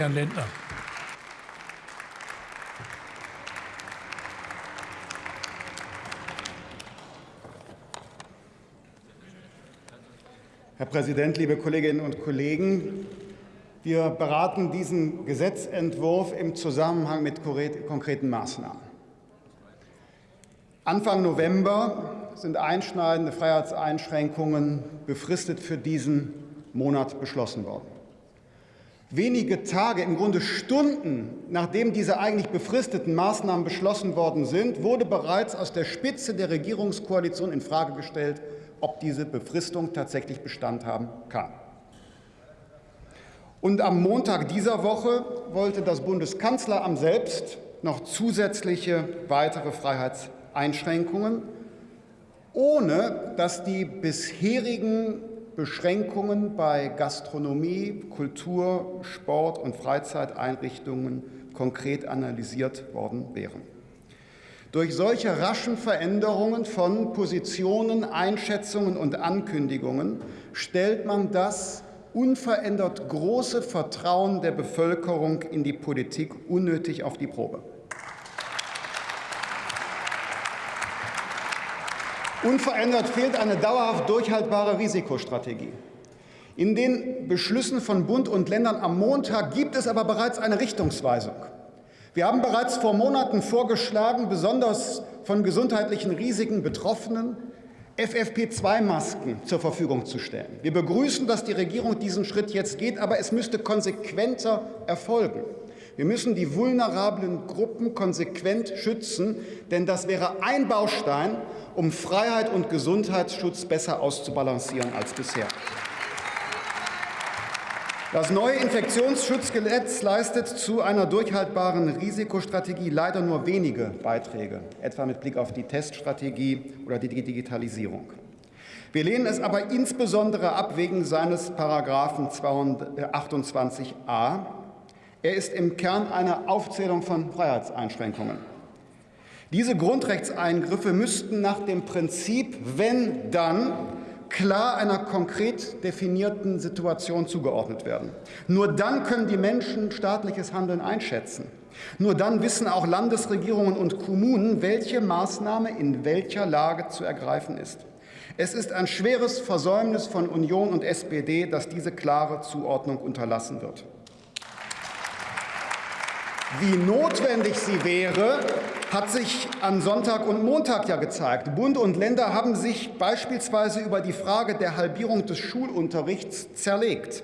Herrn Lindner. Herr Präsident, liebe Kolleginnen und Kollegen! Wir beraten diesen Gesetzentwurf im Zusammenhang mit konkreten Maßnahmen. Anfang November sind einschneidende Freiheitseinschränkungen befristet für diesen Monat beschlossen worden. Wenige Tage, im Grunde Stunden, nachdem diese eigentlich befristeten Maßnahmen beschlossen worden sind, wurde bereits aus der Spitze der Regierungskoalition infrage gestellt, ob diese Befristung tatsächlich Bestand haben kann. Und am Montag dieser Woche wollte das Bundeskanzleramt selbst noch zusätzliche weitere Freiheitseinschränkungen, ohne dass die bisherigen Beschränkungen bei Gastronomie, Kultur, Sport und Freizeiteinrichtungen konkret analysiert worden wären. Durch solche raschen Veränderungen von Positionen, Einschätzungen und Ankündigungen stellt man das unverändert große Vertrauen der Bevölkerung in die Politik unnötig auf die Probe. Unverändert fehlt eine dauerhaft durchhaltbare Risikostrategie. In den Beschlüssen von Bund und Ländern am Montag gibt es aber bereits eine Richtungsweisung. Wir haben bereits vor Monaten vorgeschlagen, besonders von gesundheitlichen Risiken Betroffenen FFP2-Masken zur Verfügung zu stellen. Wir begrüßen, dass die Regierung diesen Schritt jetzt geht, aber es müsste konsequenter erfolgen. Wir müssen die vulnerablen Gruppen konsequent schützen, denn das wäre ein Baustein, um Freiheit und Gesundheitsschutz besser auszubalancieren als bisher. Das neue Infektionsschutzgesetz leistet zu einer durchhaltbaren Risikostrategie leider nur wenige Beiträge, etwa mit Blick auf die Teststrategie oder die Digitalisierung. Wir lehnen es aber insbesondere ab wegen seines Paragraphen 228a. Er ist im Kern eine Aufzählung von Freiheitseinschränkungen. Diese Grundrechtseingriffe müssten nach dem Prinzip wenn dann klar einer konkret definierten Situation zugeordnet werden. Nur dann können die Menschen staatliches Handeln einschätzen. Nur dann wissen auch Landesregierungen und Kommunen, welche Maßnahme in welcher Lage zu ergreifen ist. Es ist ein schweres Versäumnis von Union und SPD, dass diese klare Zuordnung unterlassen wird. Wie notwendig sie wäre, hat sich am Sonntag und Montag ja gezeigt. Bund und Länder haben sich beispielsweise über die Frage der Halbierung des Schulunterrichts zerlegt.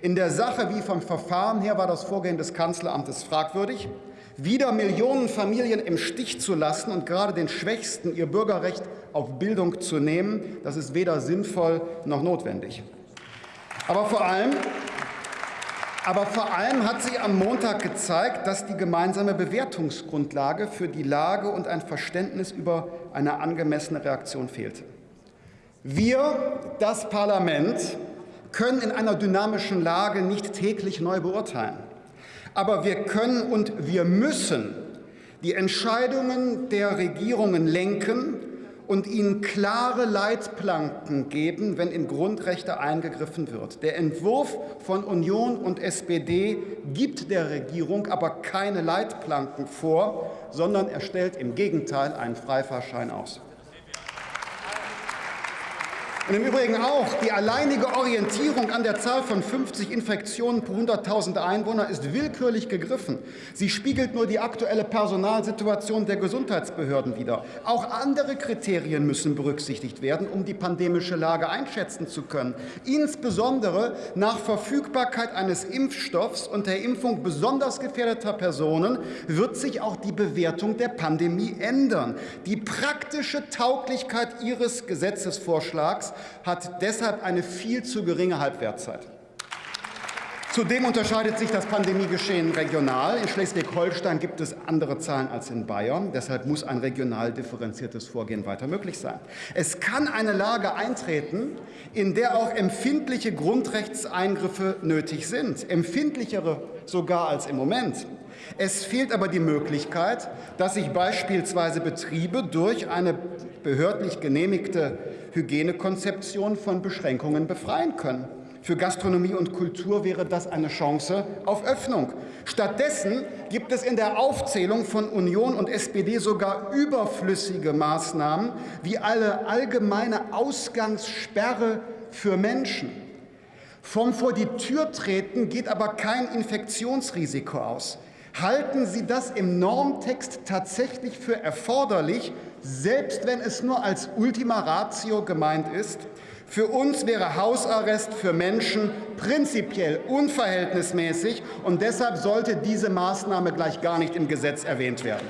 In der Sache wie vom Verfahren her war das Vorgehen des Kanzleramtes fragwürdig. Wieder Millionen Familien im Stich zu lassen und gerade den Schwächsten ihr Bürgerrecht auf Bildung zu nehmen, das ist weder sinnvoll noch notwendig. Aber vor allem aber vor allem hat sie am Montag gezeigt, dass die gemeinsame Bewertungsgrundlage für die Lage und ein Verständnis über eine angemessene Reaktion fehlte. Wir, das Parlament, können in einer dynamischen Lage nicht täglich neu beurteilen. Aber wir können und wir müssen die Entscheidungen der Regierungen lenken und ihnen klare Leitplanken geben, wenn in Grundrechte eingegriffen wird. Der Entwurf von Union und SPD gibt der Regierung aber keine Leitplanken vor, sondern er stellt im Gegenteil einen Freifahrschein aus. Und im Übrigen auch die alleinige Orientierung an der Zahl von 50 Infektionen pro 100.000 Einwohner ist willkürlich gegriffen. Sie spiegelt nur die aktuelle Personalsituation der Gesundheitsbehörden wider. Auch andere Kriterien müssen berücksichtigt werden, um die pandemische Lage einschätzen zu können. Insbesondere nach Verfügbarkeit eines Impfstoffs und der Impfung besonders gefährdeter Personen wird sich auch die Bewertung der Pandemie ändern. Die praktische Tauglichkeit Ihres Gesetzesvorschlags hat deshalb eine viel zu geringe Halbwertszeit. Zudem unterscheidet sich das Pandemiegeschehen regional. In Schleswig-Holstein gibt es andere Zahlen als in Bayern. Deshalb muss ein regional differenziertes Vorgehen weiter möglich sein. Es kann eine Lage eintreten, in der auch empfindliche Grundrechtseingriffe nötig sind, empfindlichere sogar als im Moment. Es fehlt aber die Möglichkeit, dass sich beispielsweise Betriebe durch eine behördlich genehmigte Hygienekonzeption von Beschränkungen befreien können. Für Gastronomie und Kultur wäre das eine Chance auf Öffnung. Stattdessen gibt es in der Aufzählung von Union und SPD sogar überflüssige Maßnahmen wie eine allgemeine Ausgangssperre für Menschen. Vom vor die Tür treten geht aber kein Infektionsrisiko aus. Halten Sie das im Normtext tatsächlich für erforderlich, selbst wenn es nur als Ultima Ratio gemeint ist? Für uns wäre Hausarrest für Menschen prinzipiell unverhältnismäßig, und deshalb sollte diese Maßnahme gleich gar nicht im Gesetz erwähnt werden.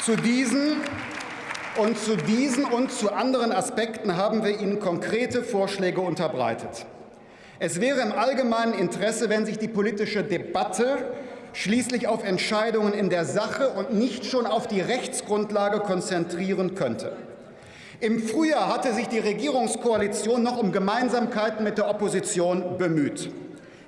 Zu diesen und zu diesen und zu anderen Aspekten haben wir Ihnen konkrete Vorschläge unterbreitet. Es wäre im allgemeinen Interesse, wenn sich die politische Debatte schließlich auf Entscheidungen in der Sache und nicht schon auf die Rechtsgrundlage konzentrieren könnte. Im Frühjahr hatte sich die Regierungskoalition noch um Gemeinsamkeiten mit der Opposition bemüht.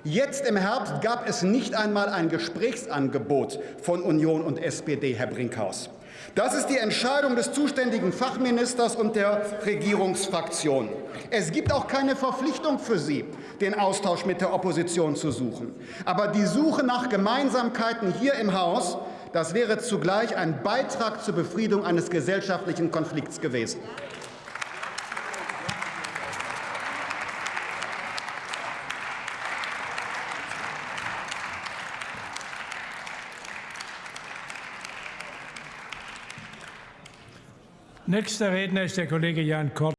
Jetzt im Herbst gab es nicht einmal ein Gesprächsangebot von Union und SPD, Herr Brinkhaus. Das ist die Entscheidung des zuständigen Fachministers und der Regierungsfraktion. Es gibt auch keine Verpflichtung für Sie, den Austausch mit der Opposition zu suchen. Aber die Suche nach Gemeinsamkeiten hier im Haus das wäre zugleich ein Beitrag zur Befriedung eines gesellschaftlichen Konflikts gewesen. Nächster Redner ist der Kollege Jan Kort.